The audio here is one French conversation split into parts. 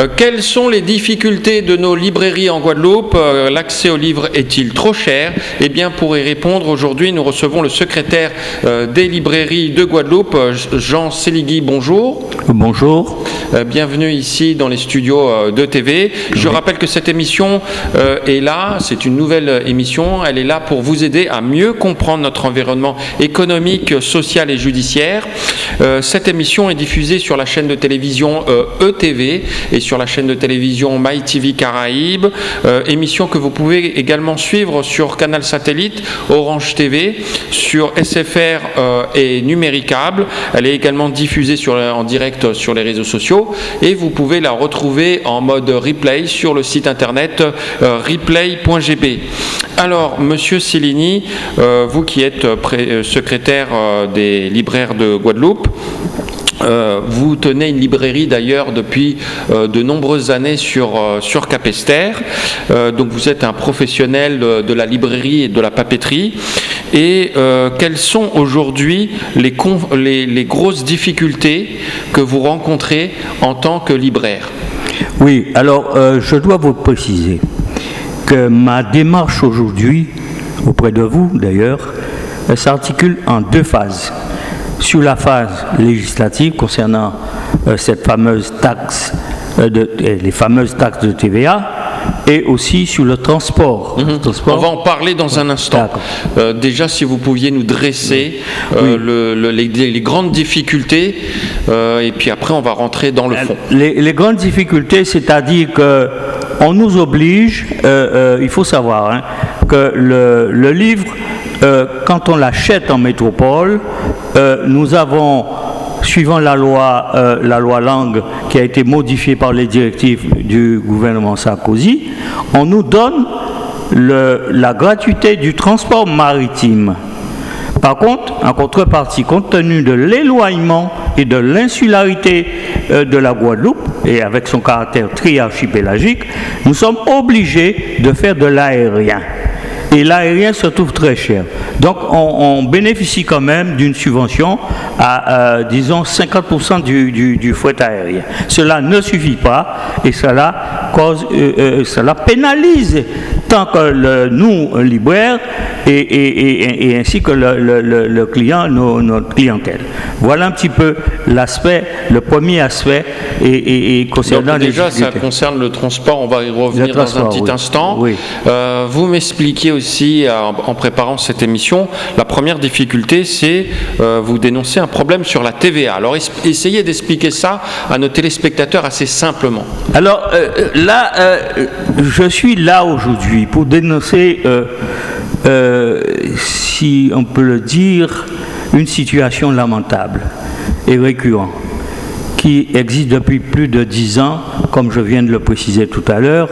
Euh, quelles sont les difficultés de nos librairies en Guadeloupe Euh, L'accès aux livres est-il trop cher Eh bien, pour y répondre, aujourd'hui, nous recevons le secrétaire euh, des librairies de Guadeloupe, Jean Séligui. Bonjour. Bonjour. Bienvenue ici dans les studios de TV. Je rappelle que cette émission est là, c'est une nouvelle émission, elle est là pour vous aider à mieux comprendre notre environnement économique, social et judiciaire. Cette émission est diffusée sur la chaîne de télévision ETV et sur la chaîne de télévision MyTV Caraïbes, Euh, émission que vous pouvez également suivre sur Canal Satellite, Orange TV, sur SFR euh, et Numéricable. Elle est également diffusée sur, en direct sur les réseaux sociaux et vous pouvez la retrouver en mode replay sur le site internet euh, replay.gb. Alors, Monsieur Cellini, euh, vous qui êtes secrétaire des libraires de Guadeloupe, euh, vous tenez une librairie d'ailleurs depuis euh, de nombreuses années sur, euh, sur Capesterre. Euh, donc vous êtes un professionnel de, la librairie et de la papeterie. Et quelles sont aujourd'hui les, les, grosses difficultés que vous rencontrez en tant que libraire? Oui, alors je dois vous préciser que ma démarche aujourd'hui, auprès de vous d'ailleurs, s'articule en deux phases. Sur la phase législative concernant euh, cette fameuse taxe, euh, de, les fameuses taxes de TVA, et aussi sur le transport. Le transport. On va en parler dans un instant. Euh, déjà, si vous pouviez nous dresser euh, le- le- les, les grandes difficultés, euh, et puis après, on va rentrer dans le fond. Les, les grandes difficultés, c'est-à-dire que on nous oblige, il faut savoir, hein, que le, le livre, euh, quand on l'achète en métropole, euh, nous avons, suivant la loi, euh, la loi langue qui a été modifiée par les directives du gouvernement Sarkozy, on nous donne la gratuité du transport maritime. Par contre, en contrepartie, compte tenu de l'éloignement et de l'insularité de la Guadeloupe, et avec son caractère triarchipélagique, nous sommes obligés de faire de l'aérien. Et l'aérien se trouve très cher. Donc on, bénéficie quand même d'une subvention à, euh, disons, 50% du, du, du aérien. Cela ne suffit pas et cela, cause, euh, euh, cela pénalise tant que le, nous, libraires, et, et- et- et ainsi que le, le- le- le client, nos- notre clientèle. Voilà un petit peu l'aspect, le premier aspect et, concernant Donc les déjà, ça concerne le transport, on va y revenir dans un petit oui. instant. Oui. Euh, vous m'expliquiez aussi, euh, en, préparant cette émission, la première difficulté, c'est euh, vous dénoncer un problème sur la TVA. Alors es- essayez d'expliquer ça à nos téléspectateurs assez simplement. Alors euh, euh, là, euh, je suis là aujourd'hui pour dénoncer, euh, euh, si on peut le dire, une situation lamentable et récurrente qui existe depuis plus de dix ans, comme je viens de le préciser tout à l'heure,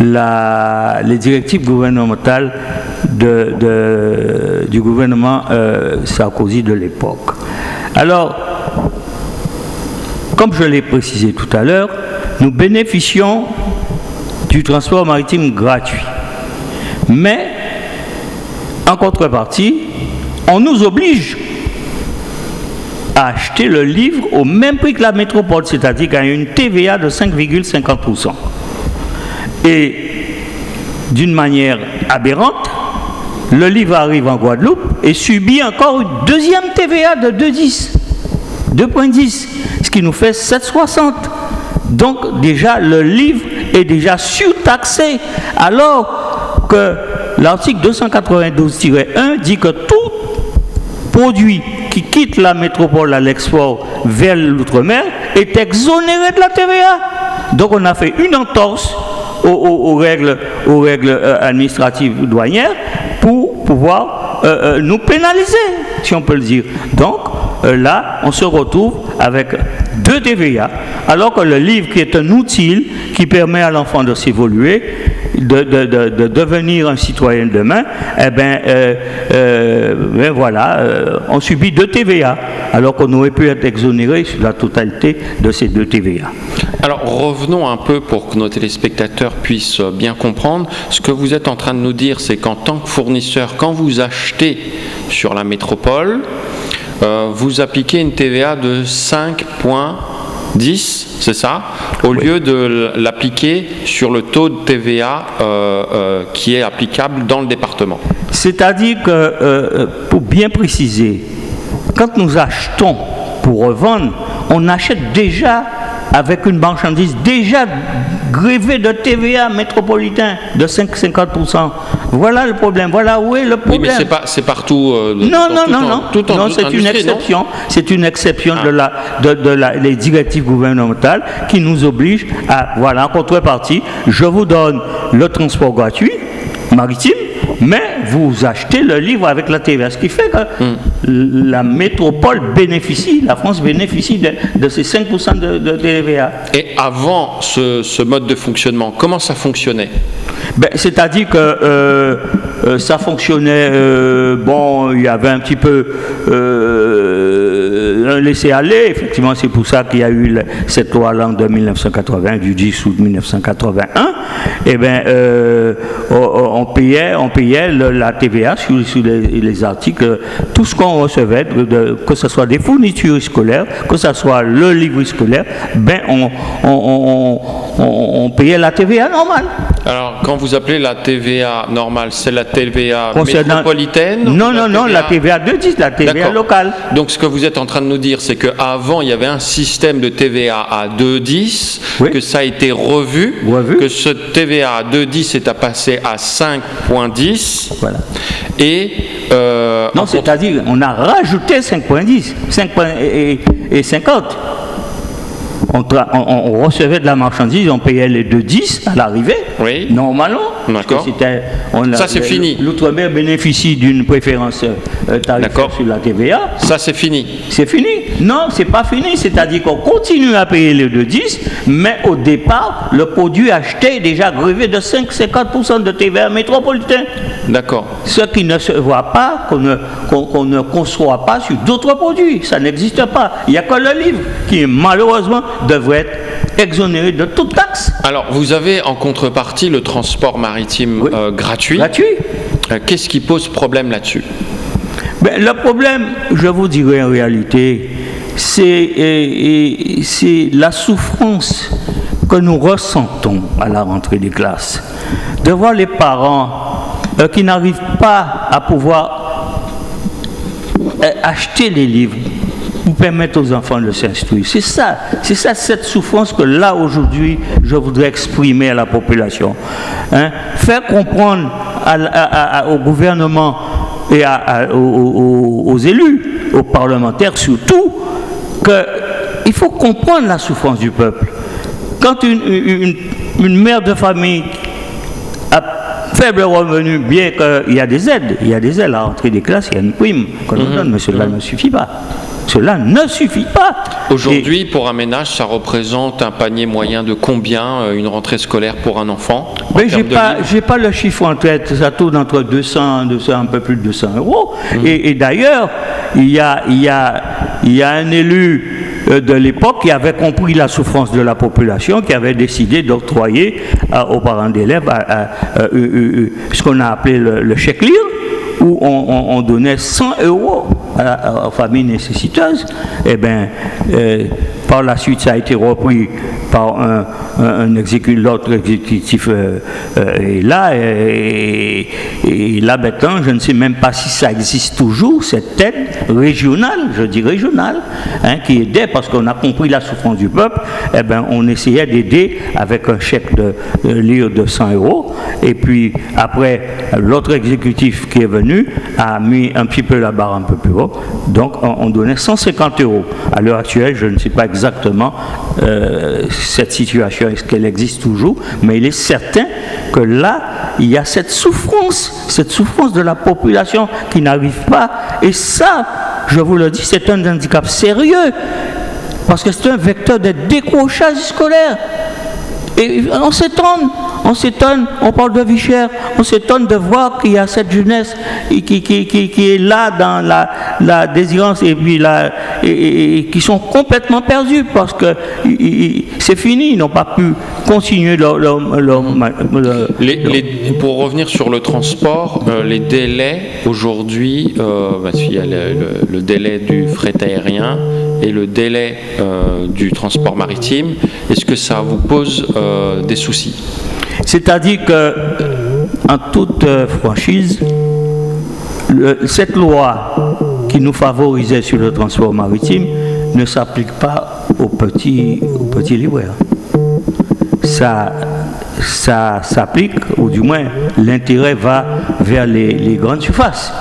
les directives gouvernementales du gouvernement Sarkozy de l'époque. Alors, comme je l'ai précisé tout à l'heure, nous bénéficions du transport maritime gratuit. Mais, en contrepartie, on nous oblige à acheter le livre au même prix que la métropole, c'est-à-dire qu'à une TVA de 5,50%. Et d'une manière aberrante, le livre arrive en Guadeloupe et subit encore une deuxième TVA de 2,10. 2,10, ce qui nous fait 7,60. Donc déjà, le livre est déjà surtaxé, alors que l'article 292-1 dit que tout produit qui quitte la métropole à l'export vers l'outre-mer est exonéré de la TVA. Donc on a fait une entorse aux, règles, aux règles euh, administratives douanières pour pouvoir euh, euh, nous pénaliser, si on peut le dire. Donc euh, là, on se retrouve avec deux TVA, alors que le livre qui est un outil qui permet à l'enfant de s'évoluer, de, de- de- de devenir un citoyen de demain, eh ben, euh, euh, ben voilà, euh, on subit deux TVA, alors qu'on aurait pu être exonéré sur la totalité de ces deux TVA. Alors revenons un peu pour que nos téléspectateurs puissent bien comprendre. Ce que vous êtes en train de nous dire, c'est qu'en tant que fournisseur, quand vous achetez sur la métropole, vous appliquez une TVA de 5,10%. 10, c'est ça, au lieu de l'appliquer sur le taux de TVA euh, euh, qui est applicable dans le département. C'est-à-dire que, euh, pour bien préciser, quand nous achetons pour revendre, on achète déjà avec une marchandise déjà grévée de TVA métropolitain de 5,50%. Voilà le problème. Voilà où est le problème. Oui, mais c'est partout. Euh, non, non, non, non, non. c'est une exception. C'est une exception de la, de, de la, les directives gouvernementales qui nous obligent à, voilà, en contrepartie, je vous donne le transport gratuit maritime mais vous achetez le livre avec la TVA, ce qui fait que hmm. la métropole bénéficie, la France bénéficie de, ces 5% de, TVA. Et avant ce, mode de fonctionnement, comment ça fonctionnait? Ben, C'est-à-dire que euh, euh, ça fonctionnait, euh, bon, il y avait un petit peu laisser aller, effectivement, c'est pour ça qu'il y a eu cette loi-là de 1980, du 10 août 1981. Eh bien, on, payait, on payait la TVA sur, les, articles, tout ce qu'on recevait, que ce soit des fournitures scolaires, que ce soit le livre scolaire, ben on, on, payait la TVA normale. Alors, quand vous appelez la TVA normale, c'est la TVA métropolitaine Non, non, non, la TVA de 10, la TVA locale. Donc, ce que vous êtes en train de nous dire, c'est qu'avant, il y avait un système de TVA à 2,10, que ça a été revu, que ce TVA à 2,10 est à passer à 5,10 voilà. Et euh, non, c'est-à-dire on a rajouté 5.10, 5 et, et 50 on, recevait de la marchandise, on payait les 2,10 à l'arrivée, oui. normalement. D'accord. Ça, c'est fini. L'outre-mer bénéficie d'une préférence euh, tarifaire sur la TVA. Ça, c'est fini. C'est fini. Non, c'est pas fini. C'est-à-dire qu'on continue à payer les 2,10, mais au départ, le produit acheté est déjà grevé de 5-50% de TVA métropolitain. D'accord. Ce qui ne se voit pas, qu'on ne, ne conçoit pas sur d'autres produits. Ça n'existe pas. Il n'y a que le livre qui, malheureusement, devrait être exonéré de toute taxe. Alors, vous avez en contrepartie le transport maritime euh, gratuit. Gratuit. Euh, qu'est-ce qui pose problème là-dessus? Ben, Le problème, je vous dirais en réalité, c'est la souffrance que nous ressentons à la rentrée des classes. De voir les parents euh, qui n'arrivent pas à pouvoir acheter les livres pour permettre aux enfants de s'instruire. C'est ça, c'est ça cette souffrance que là aujourd'hui je voudrais exprimer à la population. Hein? Faire comprendre au gouvernement et aux, élus, aux parlementaires surtout, qu'il faut comprendre la souffrance du peuple. Quand une, une mère de famille a faible revenu, bien qu'il y a des aides, il y a des aides à l'entrée des classes, il y a une prime qu'on nous mhm. donne, mais cela ne suffit pas. Cela ne suffit pas. Aujourd'hui, pour un ménage, ça représente un panier moyen de combien euh, une rentrée scolaire pour un enfant Mais j'ai pas, j'ai pas le chiffre en tête. Ça tourne entre 200, 200 un peu plus de 200 euros. Mmh. Et, d'ailleurs, il y a, il y a, il y a un élu euh, de l'époque qui avait compris la souffrance de la population, qui avait décidé d'octroyer euh, aux parents d'élèves ce qu'on a appelé le, chèque lire, où on, on donnait 100 euros aux familles nécessiteuses, eh bien, euh, par la suite, ça a été repris par un, un, l'autre exécutif euh, euh, est là, et, là maintenant, je ne sais même pas si ça existe toujours, cette aide régionale, je dis régionale, hein, qui aidait, parce qu'on a compris la souffrance du peuple, eh ben, on essayait d'aider avec un chèque de, lire de 100 euros, et puis après, l'autre exécutif qui est venu a mis un petit peu la barre un peu plus haut, donc on, donnait 150 euros. À l'heure actuelle, je ne sais pas euh, cette situation, est-ce qu'elle existe toujours, mais il est certain que là, il y a cette souffrance, cette souffrance de la population qui n'arrive pas. Et ça, je vous le dis, c'est un handicap sérieux, parce que c'est un vecteur de décrochage scolaire. Et on s'étonne, on s'étonne, on parle de vie chère, on s'étonne de voir qu'il y a cette jeunesse qui, qui, qui, est là dans la, la désirance et puis là, et, qui sont complètement perdus parce que c'est fini, ils n'ont pas pu continuer leur... leur- leur- leur- Les- les- pour revenir sur le transport, euh, les délais aujourd'hui, euh, parce qu'il y a le, le- le délai du fret aérien et le délai euh, du transport maritime, est-ce que ça vous pose euh, des soucis? C'est-à-dire que, en toute euh, franchise, cette loi qui nous favorisait sur le transport maritime ne s'applique pas aux petits, aux petits libraires. Ça, ça s'applique, ou du moins l'intérêt va vers les, grandes surfaces.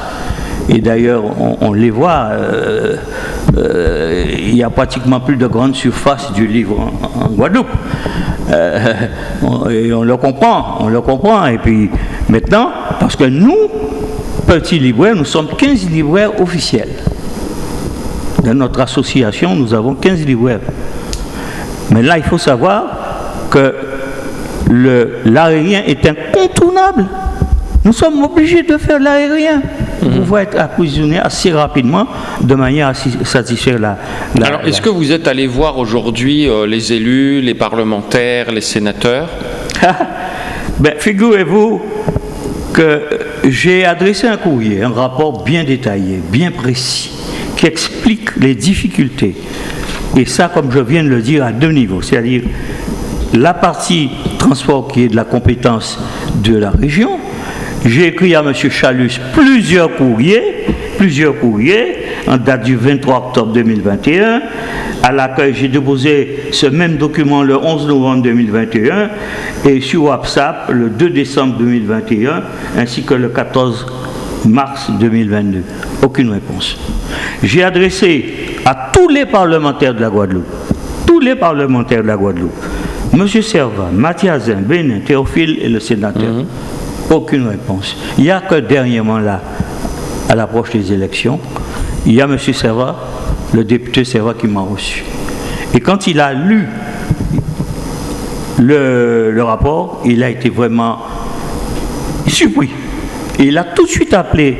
Et d'ailleurs, on, on les voit, euh, euh, il n'y a pratiquement plus de grandes surfaces du livre en, Guadeloupe. Euh, on- et on le comprend, on le comprend. Et puis maintenant, parce que nous, petits libraires, nous sommes 15 libraires officiels. Dans notre association, nous avons 15 libraires. Mais là, il faut savoir que l'aérien est incontournable. Nous sommes obligés de faire l'aérien pour pouvoir être approvisionné assez rapidement de manière à satisfaire la. la- Alors, est-ce la- que vous êtes allé voir aujourd'hui euh, les élus, les parlementaires, les sénateurs? Ben, figurez-vous que j'ai adressé un courrier, un rapport bien détaillé, bien précis, qui explique les difficultés. Et ça, comme je viens de le dire, à deux niveaux. C'est-à-dire la partie transport qui est de la compétence de la région. J'ai écrit à M. Chalus plusieurs courriers, plusieurs courriers, en date du 23 octobre 2021, à laquelle j'ai déposé ce même document le 11 novembre 2021 et sur WhatsApp le 2 décembre 2021 ainsi que le 14 mars 2022. Aucune réponse. J'ai adressé à tous les parlementaires de la Guadeloupe, tous les parlementaires de la Guadeloupe, M. Servat, Mathiasin, Bénin, Théophile et le sénateur. Aucune réponse. Il n'y a que dernièrement là, à l'approche des élections, il y a M. Servat, le député Servat qui m'a reçu. Et quand il a lu le, le rapport, il a été vraiment surpris. Et il a tout de suite appelé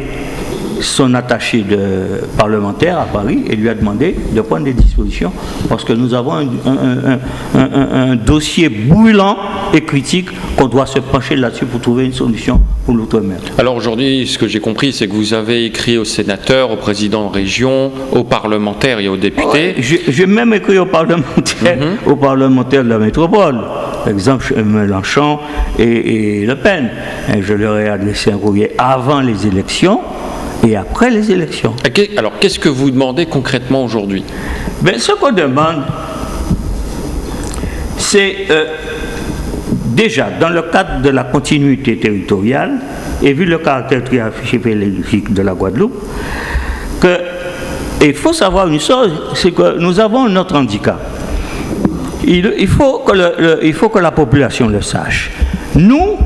son attaché de parlementaire à Paris et lui a demandé de prendre des dispositions parce que nous avons un, un- un- un- un- un dossier brûlant et critique qu'on doit se pencher là-dessus pour trouver une solution pour l'outre-mer. Alors aujourd'hui, ce que j'ai compris, c'est que vous avez écrit aux sénateurs, aux présidents de région, aux parlementaires et aux députés. J'ai j'ai même écrit aux parlementaires, aux parlementaires de la métropole, par exemple Mélenchon et, et Le Pen. Et je leur ai adressé un courrier avant les élections et après les élections. Alors qu'est-ce que vous demandez concrètement aujourd'hui? Mais ce qu'on demande, c'est euh, déjà dans le cadre de la continuité territoriale, et vu le caractère triarchique de la Guadeloupe, que il faut savoir une chose, c'est que nous avons notre handicap. Il, il faut que le- le- il faut que la population le sache. Nous,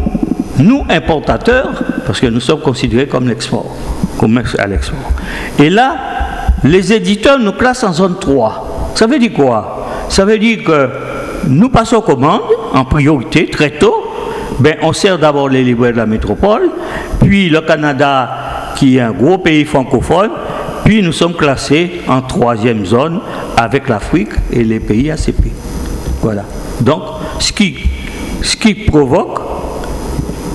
nous importateurs, parce que nous sommes considérés comme l'export, commerce à l'export. Et là, les éditeurs nous classent en zone 3. Ça veut dire quoi? Ça veut dire que nous passons commandes en priorité très tôt. Ben, on sert d'abord les libraires de la métropole, puis le Canada, qui est un gros pays francophone, puis nous sommes classés en troisième zone avec l'Afrique et les pays ACP. Voilà. Donc, ce qui, ce qui provoque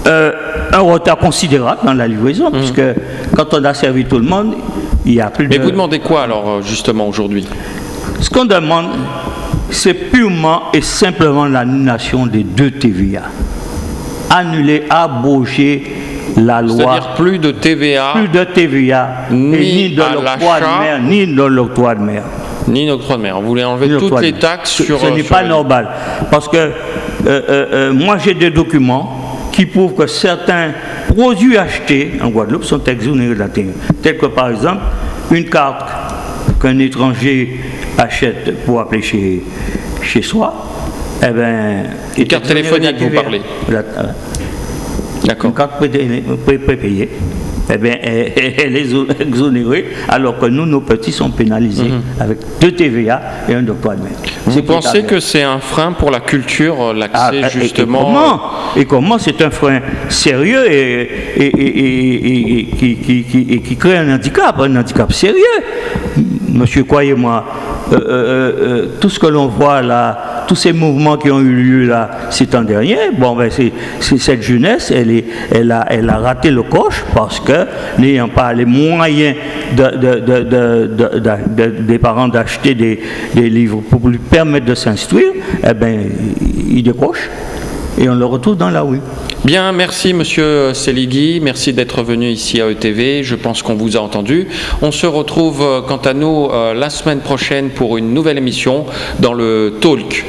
euh, un retard considérable dans la livraison, puisque quand on a servi tout le monde, il y a plus Mais de... vous demandez quoi alors euh, justement aujourd'hui? Ce qu'on demande, c'est purement et simplement l'annulation des deux TVA. Annuler, abroger la loi. C'est-à-dire plus de TVA, Plus de TVA, Ni ni de l'octroi de mer, ni de l'octroi de mer. ni d'octroi de mer. Vous voulez enlever toutes l'octroi les taxes Ce- sur... Ce euh, n'est pas les- normal. Parce que euh, euh, euh, moi, j'ai des documents qui prouvent que certains produits achetés en Guadeloupe sont exonérés de la TVA. Tel que, par exemple, une carte qu'un étranger achète pour appeler chez, chez soi, eh ben, Une carte téléphonique, vous parlez. Euh, D'accord. une carte pré- pré- prépayée, eh bien, elle, est exo- exonérée, alors que nous, nos petits sont pénalisés avec deux TVA et un octroi de. Mhm. Vous pensez que c'est un frein pour la culture, euh, Ah, l'accès et justement comment Et comment c'est un frein sérieux et, et- et- et- et- et qui, qui- qui- et qui crée un handicap, un handicap sérieux? Monsieur, croyez-moi, euh, euh, euh, tout ce que l'on voit là, tous ces mouvements qui ont eu lieu là ces temps derniers, bon, ben cette jeunesse, elle, est, elle, a, elle a raté le coche parce que n'ayant pas les moyens des parents d'acheter des, des, livres pour lui permettre de s'instruire, eh ben, ils décrochent et on le retrouve dans la rue. Bien, merci Monsieur Seligui, merci d'être venu ici à ETV, je pense qu'on vous a entendu. On se retrouve euh, quant à nous euh, la semaine prochaine pour une nouvelle émission dans le Talk.